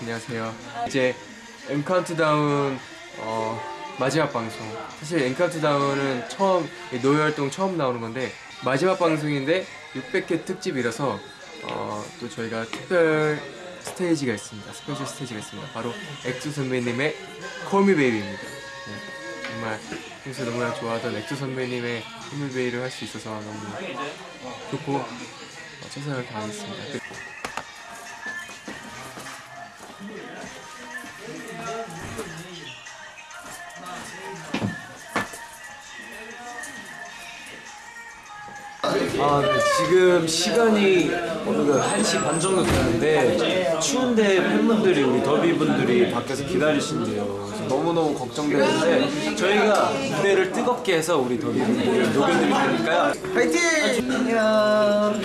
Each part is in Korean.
안녕하세요. 이제 M 카운트다운 어, 마지막 방송. 사실 M 카운트다운은 처음 No Air 활동 처음 나오는 건데 마지막 방송인데 600회 특집이라서 어, 또 저희가 특별 스테이지가 있습니다. special 스테이지가 있습니다. 바로 엑소 선배님의 Me Baby입니다. 네, 정말 평소에 너무나 좋아하던 엑소 선배님의 Me Baby를 할 수 있어서 너무 좋고 어, 최선을 다하겠습니다. 아, 네. 지금 시간이 어느덧 1시 반 정도 됐는데 추운데 팬분들이 우리 더비분들이 밖에서 기다리신대요. 너무너무 걱정되는데 저희가 무대를 뜨겁게 해서 우리 더비분들을 녹여드릴 테니까요. 파이팅! 안녕!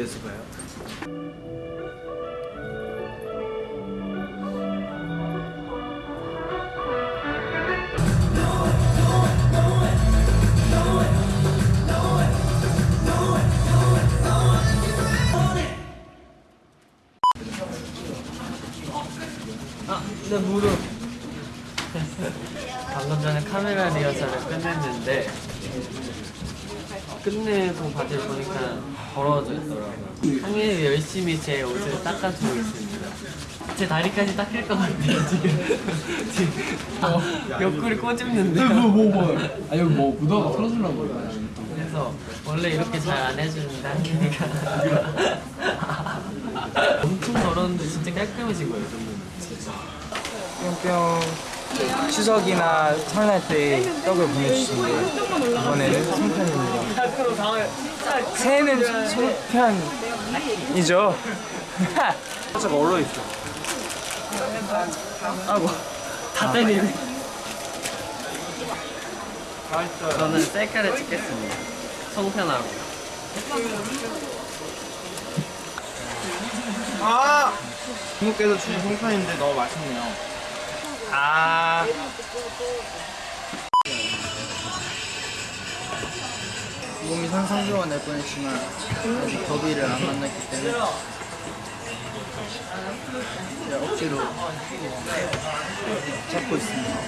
무대에서 봐요. 끝내고 바지를 보니까 더러워져 있더라고요. 상현이 열심히 제 옷을 닦아주고 있습니다. 제 다리까지 닦일 것 같아요 지금. 지금 아, 옆구리 꼬집는데. 뭐, 뭐. 아니, 뭐, 묻어가 털어주려고 그래. 그래서 원래 이렇게 잘 안 해주는데 한기니까 엄청 더러운데 진짜 깔끔해진 거예요. 뿅뿅 추석이나 설날 때 떡을 보내주시는데 이번에는 송편입니다 새해는 송편이죠 살짝 얼어있어. 아이고 다 때리네. 저는 셀카를 찍겠습니다. 송편하고. 아 중국께서 주신 송편인데 너무 맛있네요 아. 몸이 상상조가 낼 뻔했지만 아직 더비를 안 만났기 때문에 억지로 잡고 있습니다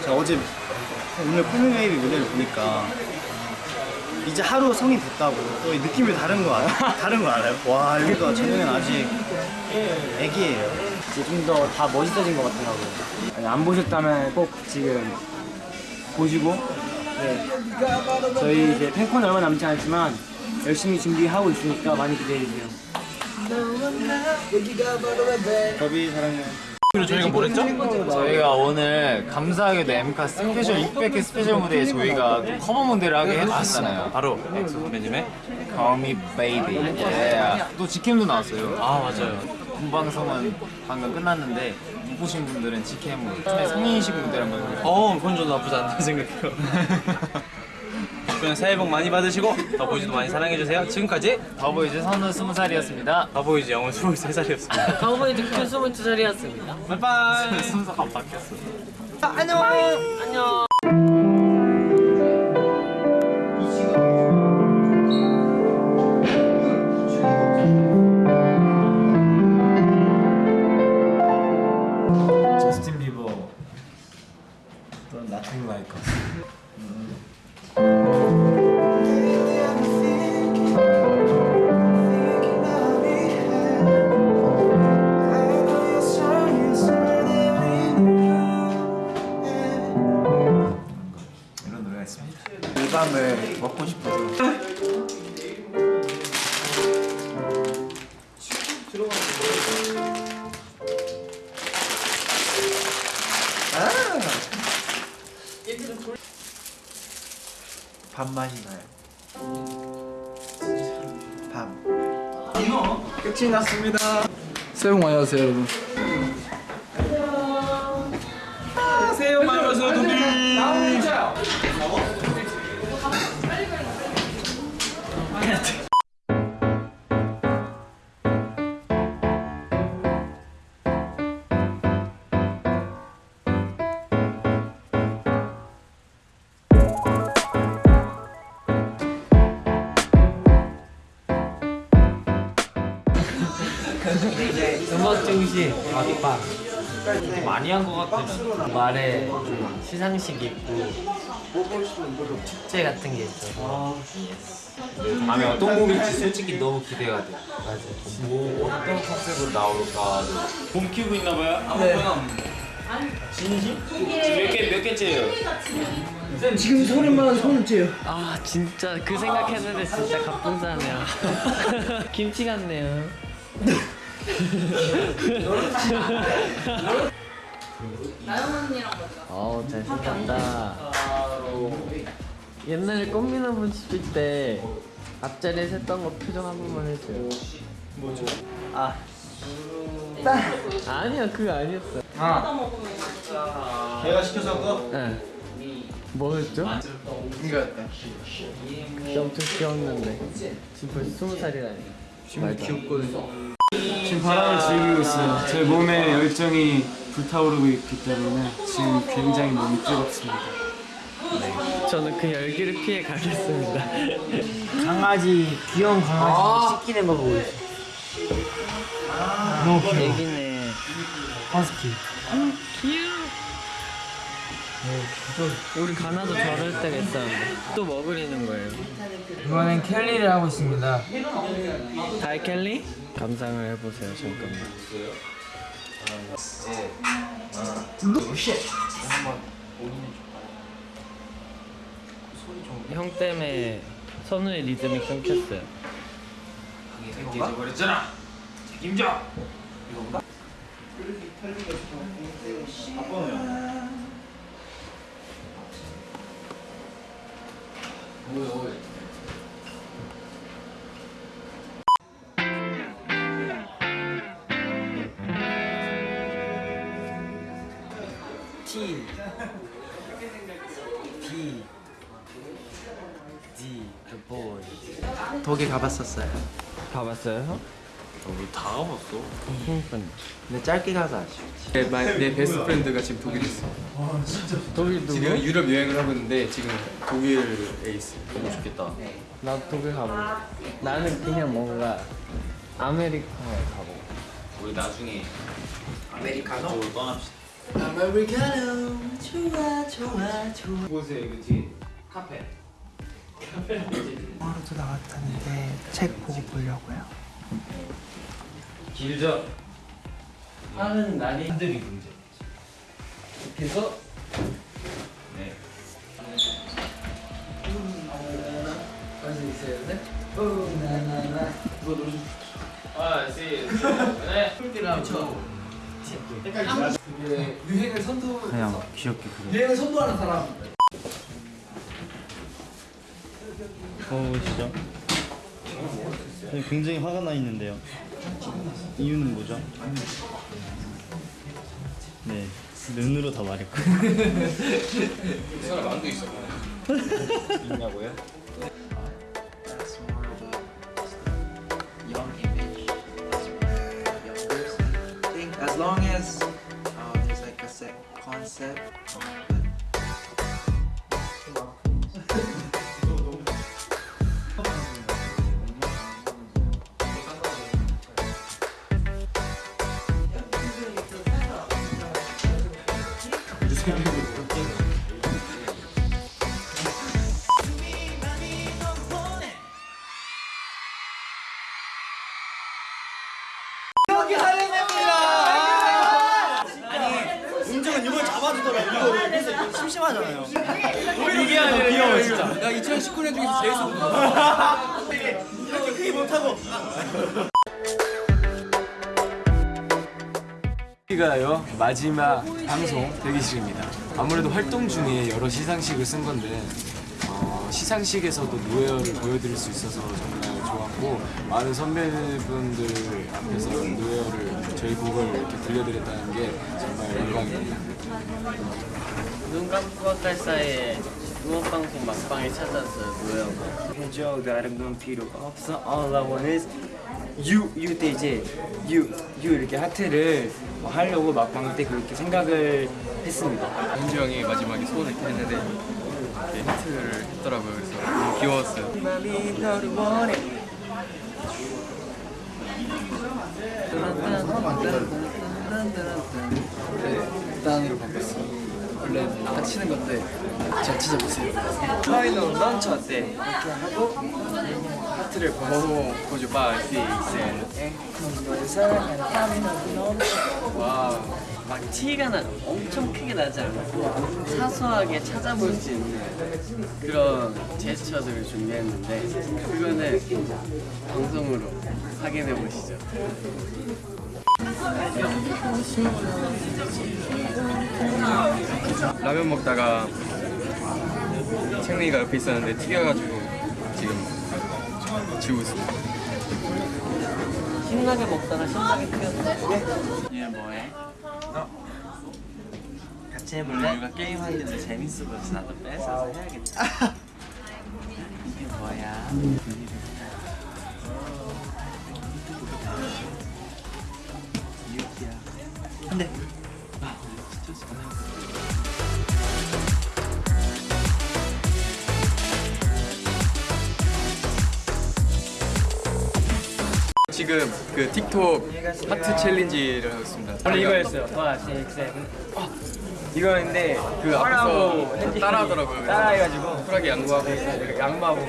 제가 어제 오늘 콜미웨이비 무대를 보니까 이제 하루 성인 됐다고 또이 느낌이 다른 거 알아요? 다른 거 알아요? 와 여기가 저는 아직 애기예요 좀더다 멋있어진 것 같더라고요 안 보셨다면 꼭 지금 보시고 네. 저희 이제 팬콘 얼마 남지 않았지만 열심히 준비하고 있으니까 많이 기대해주세요 더비 사랑해 저희가 오늘 감사하게도 엠카 special 600회 special 무대에 저희가 또 커버 무대를 하게 해주셨잖아요. 바로 엑소 선배님의 Call Me Baby. 예. 또 직캠도 나왔어요. 아 맞아요. 본 방송은 방금 끝났는데 못 보신 분들은 직캠으로 성인이식 무대를 한번. 어, 그건 저도 나쁘지 않다고 생각해요. 그냥 새해 복 많이 받으시고 더보이즈도 많이 사랑해주세요. 지금까지 더보이즈 선우 20살이었습니다. 더보이즈 영훈 23살이었습니다. 더보이즈 큐 22살이었습니다. bye bye. 순서가 바뀌었어. 안녕. 저스 끝이 났습니다. 새해 복 많이 하세요 여러분 음악 중심 아빠 많이 한 것 같아 말에 좀 시상식 있고 축제 같은 게 있어서 다음에 어떤 곡일지 솔직히 너무 기대가 돼. 맞아 뭐 어떤 컨셉으로 나올까. 봄 키우고 있나 봐요? 네. 진심? 지금 몇 개, 몇 개째예요? 지금 소리만 손째요. 아 진짜 그 생각했는데 진짜 갑분싸네요 김치 같네요 나영 언니랑 보자. 어우 잘생겼다. 옛날에 꽃미나무 씹을 때 앞자리에 샜던 거 표정 한 번만 해줘요. 뭐죠? 아 아니야 그거 아니었어. 걔가 시켜서 그응 뭐였죠? 이거였다. 그때 엄청 귀여웠는데. 지금 벌써 스무 살이라니. 지금 귀엽거든 지금 바람을 즐기고 있어요. 제 몸에 열정이 불타오르고 있기 때문에 지금 굉장히 몸이 뜨겁습니다. 저는 그 열기를 피해 가겠습니다 강아지 귀여운 강아지 씻기는 거 보고 있어. 너무 귀여워. 허스키. 우리 가나도 저럴 때가 있었는데 또뭐 그리는 거예요? 이번엔 켈리를 하고 있습니다. 다이 켈리? 감상을 해보세요 잠깐만 형 때문에 선우의 리듬이 끊겼어요 버렸잖아. 책임져. T B D The Boy 독일 가봤었어요. 가봤어요 형? 다 가봤어. 그러니까 근데 짧게 가서 아쉬워. 내, 마- 내 best friend가 지금 독일에 있어. 독일 누구? 지금 유럽 여행을 하고 있는데 지금 독일에 있어. 너무 좋겠다. 나도 독일 가보고 나는 그냥 뭔가 아메리카노에 가보고 우리 나중에 아메리카노 떠납시다. 그곳에 그 뒤에 카페. 하루도 나왔다는데 책 보고 보려고요. 길죠. 하는 날이 한들이 문제. 그래서 네. 할수 있어야 네. 유행을 선도 그냥 귀엽게 그려. 유행을 선도하는 사람 보시죠. 굉장히 화가 나 있는데요. 이유는 뭐죠? 네, 눈으로 다 말했고. 있냐고요? 셋. Thank you. 여기가요 마지막 방송 대기실입니다. 아무래도 활동 중에 여러 시상식을 쓴 건데 어, 시상식에서도 노예어를 보여드릴 수 있어서 정말 좋았고 많은 선배분들 앞에서 노예어를 저희 곡을 이렇게 들려드렸다는 게 정말 영광입니다. 눈 감고 할 사이에 응원방송 막방에 찾았어요 노예가 해줘 다른 건 필요 없어 All I want is you you 때 이제 you you 이렇게 하트를 뭐 하려고 막방 때 그렇게 생각을 했습니다 현주 형이 마지막에 소원을 이렇게 했는데 이렇게 하트를 했더라고요. 그래서 너무 귀여웠어요. 네, 단으로 바꿨어. 원래 다 치는 건데 잘 치져보세요. 파이널 런처 때 이렇게 하고 하트를 보고 고주바 수 있어요 와, 막 티가 나 엄청 크게 나지 않고 사소하게 찾아볼 수 있는 그런 제스처들을 준비했는데 그거는 방송으로 확인해 보시죠. 라면 먹다가 창민이가 옆에 있었는데 튀겨가지고 지금 지우고 있습니다. 신나게 먹다가 신나게 튀었어. 얘 뭐해? 같이 해볼래? 우리가 게임 하는데 재밌어 보여서 나도 뺏어서 해야겠다. 이게 뭐야? 지금 그 틱톡 하트 챌린지를 하고 있습니다. 원래 이거였어요. 5, 6, 7 이거였는데 그 앞에서 따라하더라고요. 따라해가지고. 쿨하게 양보하고 양보하고.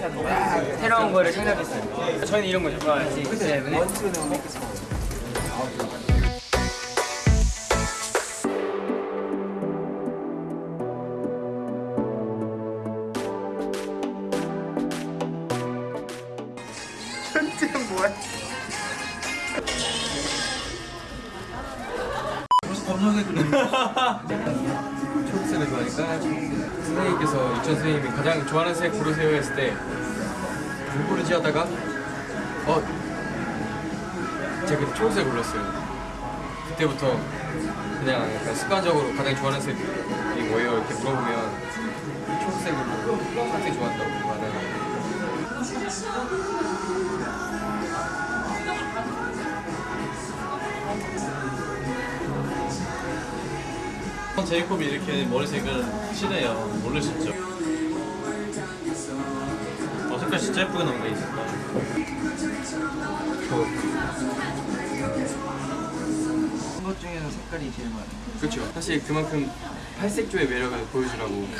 새로운 거를 생각했어요. 저희는 이런 거죠 5, 6, 7 초록색을 좋아하니까 선생님께서 유치원 선생님이 가장 좋아하는 색 고르세요 했을 때뭘 고르지 하다가 어 제가 초록색 골랐어요. 그때부터 그냥 약간 습관적으로 가장 좋아하는 색이 뭐예요? 이렇게 물어보면 초록색으로 초록색 좋아한다 제이콥이 이렇게 머리색은 친해요. 모르셨죠? 어, 색깔 진짜 예쁘게 나온 게 있었다. 것 중에서 색깔이 제일 많아요. 그렇죠 사실 그만큼 팔색조의 매력을 보여주라고 네.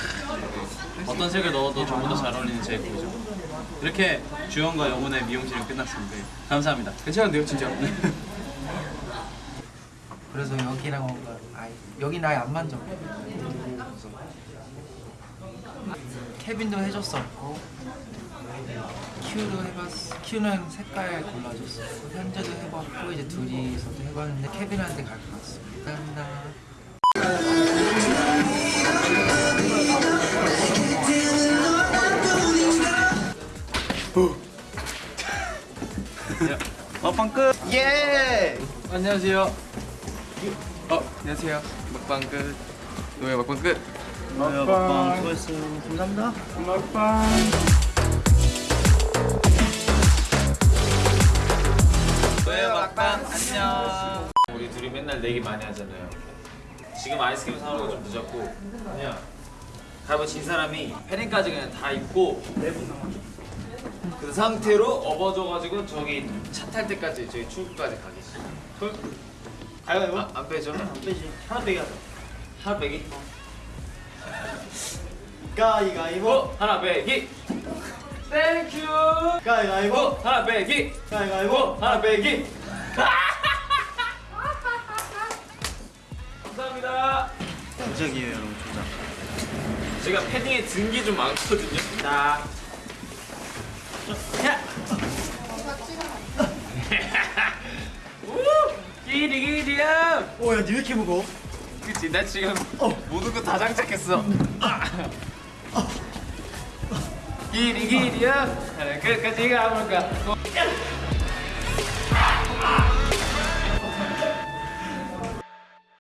어떤 색을 넣어도 전부 다 잘 어울리는 제이콥이죠. 이렇게 주연과 영혼의 미용실은 끝났습니다. 감사합니다. 괜찮은데요 진짜 그래서 여기랑 뭔가 아예 여기는 아예 안 만져. 케빈도 해줬었고 큐도 해봤. 큐는 색깔 골라줬어. 현재도 해봤고 이제 둘이서도 해봤는데 케빈한테 갈것 같습니다. 감사합니다. 먹방 끝. 예. 안녕하세요 어 안녕하세요 먹방 끝 노예 먹방 끝 먹방. 먹방 수고했어요. 감사합니다. 노예 막방 안녕. 우리 둘이 맨날 내기 많이 하잖아요. 지금 아이스크림 사오는 좀 늦었고 그냥 가위바위보 진 사람이 패딩까지 그냥 다 입고 그 상태로 업어줘가지고 저기 차 탈 때까지 저기 출구까지. Call? 가위바위보? 아, 안 빼죠? 안 빼지. 하나 빼기 하자. 하나 빼기? 가위가위보. 하나 빼기. Thank you. 가위가위보. 하나 빼기. 가위가위보. 하나 빼기. 감사합니다. 조작이에요, 여러분. 조작. 제가 패딩에 든 게 좀 많거든요. 자. 야. 기리 기리야. 오야 니왜 이렇게 무거워? 그치 나 지금 모든 거 다 장착했어. 기리 기리야. 끝까지 가볼까?